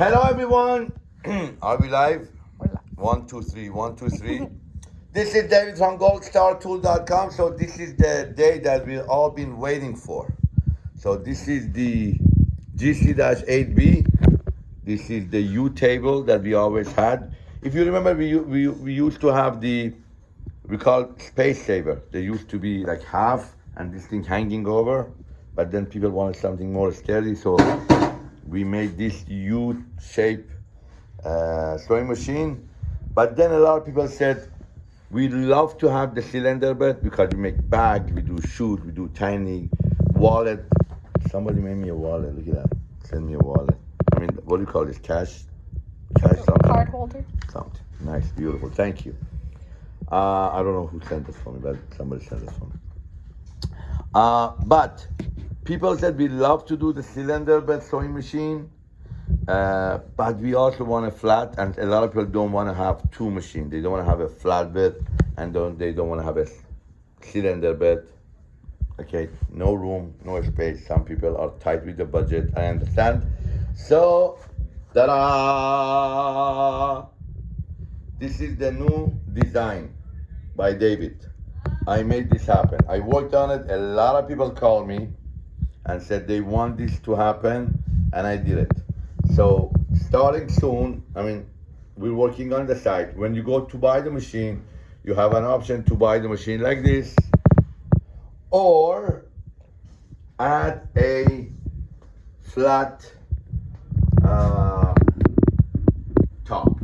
Hello everyone. Are we live? Hola. One, two, three, one, two, three. this is David from goldstartool.com. So this is the day that we've all been waiting for. So this is the GC-8B. This is the U table that we always had. If you remember, we, we, we used to have the, we call space saver. They used to be like half and this thing hanging over, but then people wanted something more sturdy. So we made this U-shape uh, sewing machine. But then a lot of people said, we love to have the cylinder bed because we make bags, we do shoes, we do tiny wallet. Somebody made me a wallet. Look at that. Send me a wallet. I mean, what do you call this? Cash? Cash something? Card holder. Something. Nice, beautiful. Thank you. Uh, I don't know who sent this for me, but somebody sent this for me. Uh, but people said we love to do the cylinder bed sewing machine, uh, but we also want a flat, and a lot of people don't want to have two machines. They don't want to have a flat bed, and don't, they don't want to have a cylinder bed. Okay, no room, no space. Some people are tight with the budget. I understand. So, ta-da! This is the new design by David. I made this happen. I worked on it. A lot of people called me and said they want this to happen, and I did it. So starting soon, I mean, we're working on the site. When you go to buy the machine, you have an option to buy the machine like this, or add a flat uh, top.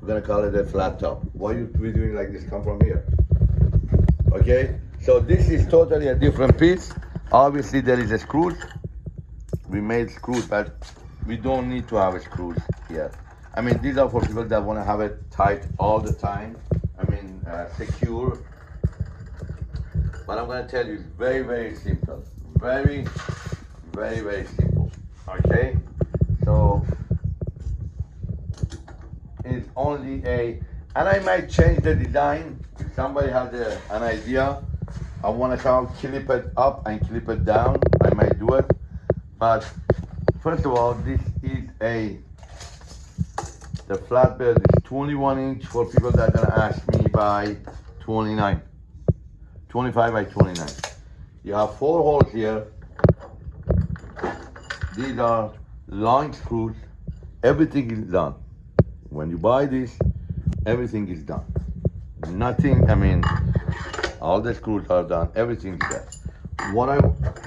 We're gonna call it a flat top. Why you we doing like this? Come from here. Okay, so this is totally a different piece. Obviously there is a screws. We made screws, but we don't need to have screws here. I mean, these are for people that want to have it tight all the time. I mean, uh, secure. But I'm gonna tell you, it's very, very simple. Very, very, very simple. Okay, so it's only a, and I might change the design if somebody has a, an idea. I want to how clip it up and clip it down. I might do it, but first of all, this is a the flatbed is 21 inch for people that are gonna ask me by 29, 25 by 29. You have four holes here. These are long screws. Everything is done. When you buy this, everything is done. Nothing, I mean, all the screws are done, everything's there. What I,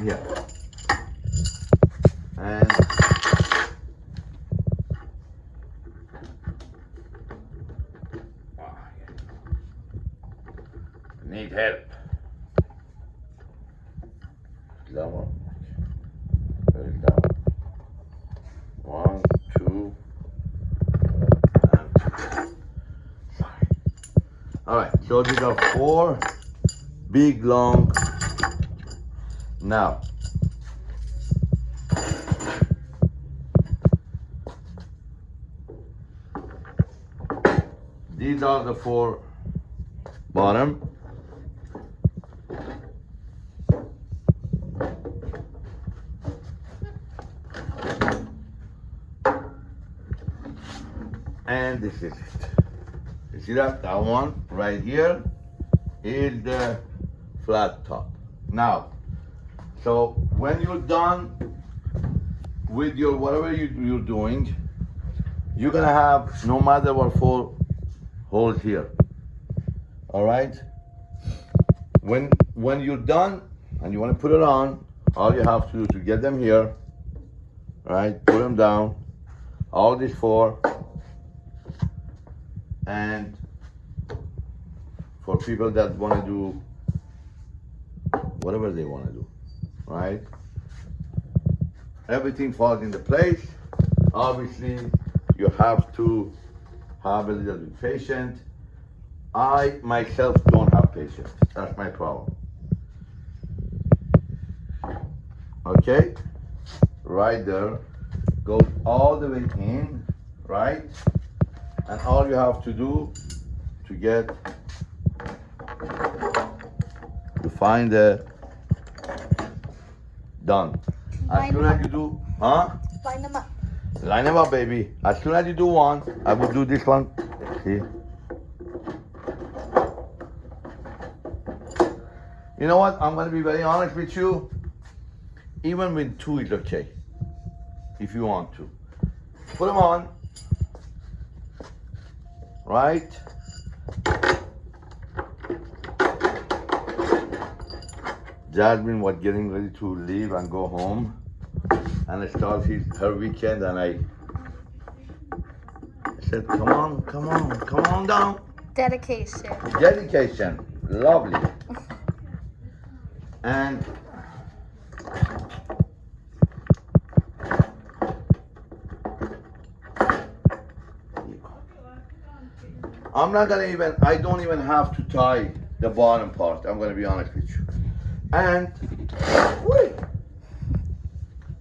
here. And need help. Put it down. One, two, and two. Sorry. All right, so these are four big long. Now, these are the four bottom. And this is it. You see that? That one right here is the flat top. Now, so when you're done with your whatever you, you're doing, you're gonna have no matter what four holes here. All right. When when you're done and you want to put it on, all you have to do to get them here, right? Put them down. All these four, and for people that want to do whatever they want to do, right? Everything falls into place. Obviously, you have to have a little bit patient. I myself don't have patience. That's my problem. Okay, right there, goes all the way in, right? And all you have to do to get to find the done. As soon as you do, huh? Line them up. Line them up, baby. As soon as you do one, I will do this one. See? You know what? I'm gonna be very honest with you. Even with two is okay. If you want to. Put them on. Right? Jasmine was getting ready to leave and go home. And I start his, her weekend and I, I said, come on, come on, come on down. Dedication. Dedication, lovely. And I'm not gonna even, I don't even have to tie the bottom part, I'm gonna be honest with you. And, wait.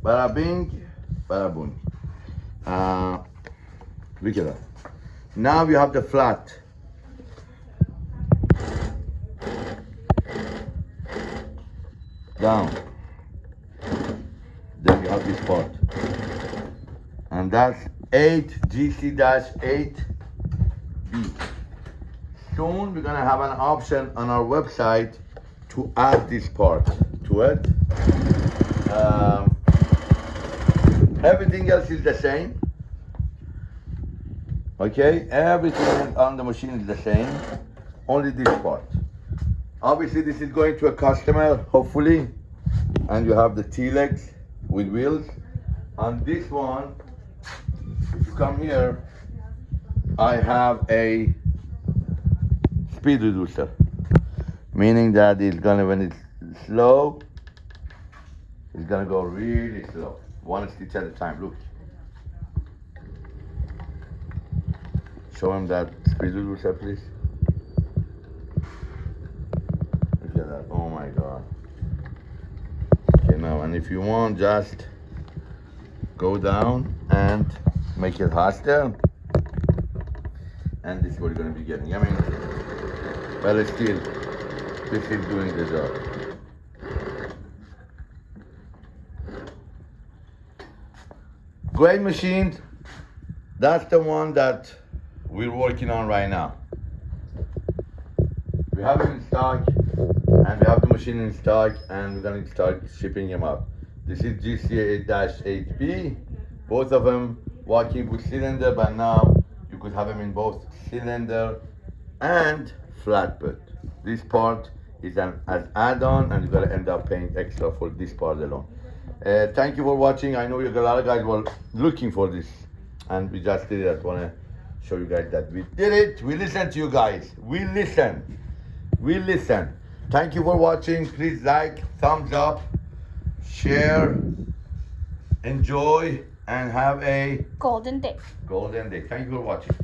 Bada bing, bada boom. Uh, look at that. Now you have the flat. down. Then you have this part. And that's 8 GC-8B. Soon we're gonna have an option on our website to add this part to it. Um, everything else is the same. Okay, everything on the machine is the same, only this part. Obviously, this is going to a customer, hopefully, and you have the T-legs with wheels. On this one, if you come here, I have a speed reducer, meaning that it's gonna, when it's slow, it's gonna go really slow, one stitch at a time, look. Show him that speed reducer, please. Look at that. Oh my god. Okay, now, and if you want, just go down and make it faster. And this is what you're gonna be getting. I mean, but still, this is doing the job. Great machine. That's the one that we're working on right now. We have it in stock and we have the machine in stock and we're gonna start shipping them out. This is GCA-8B, both of them working with cylinder, but now you could have them in both cylinder and flatbed. This part is an, an add-on and you're gonna end up paying extra for this part alone. Uh, thank you for watching. I know you a lot of guys were looking for this and we just did it. I wanna show you guys that we did it. We listen to you guys. We listen. We listen. Thank you for watching. Please like, thumbs up, share, enjoy, and have a Golden day. golden day. Thank you for watching.